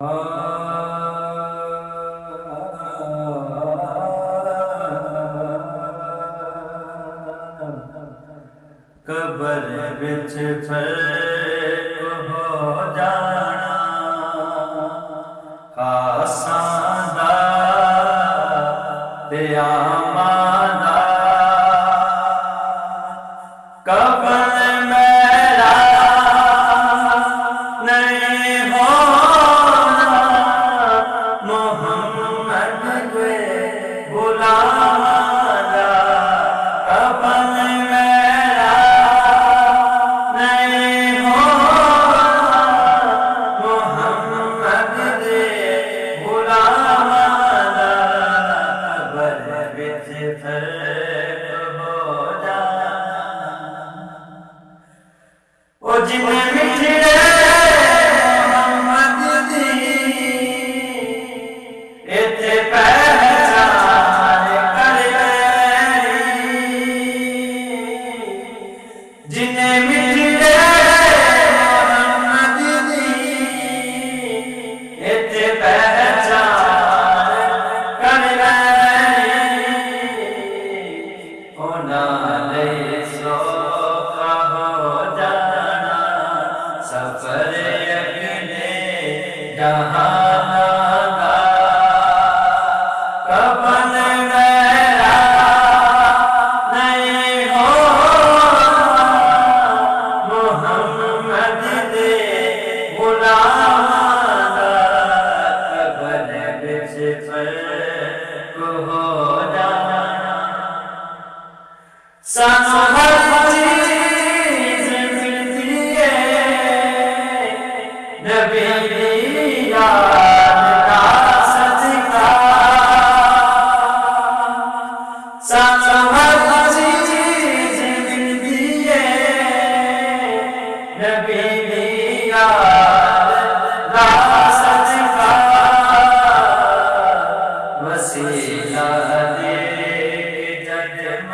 قبر بچ پھر ہو جائے۔ جن جہاں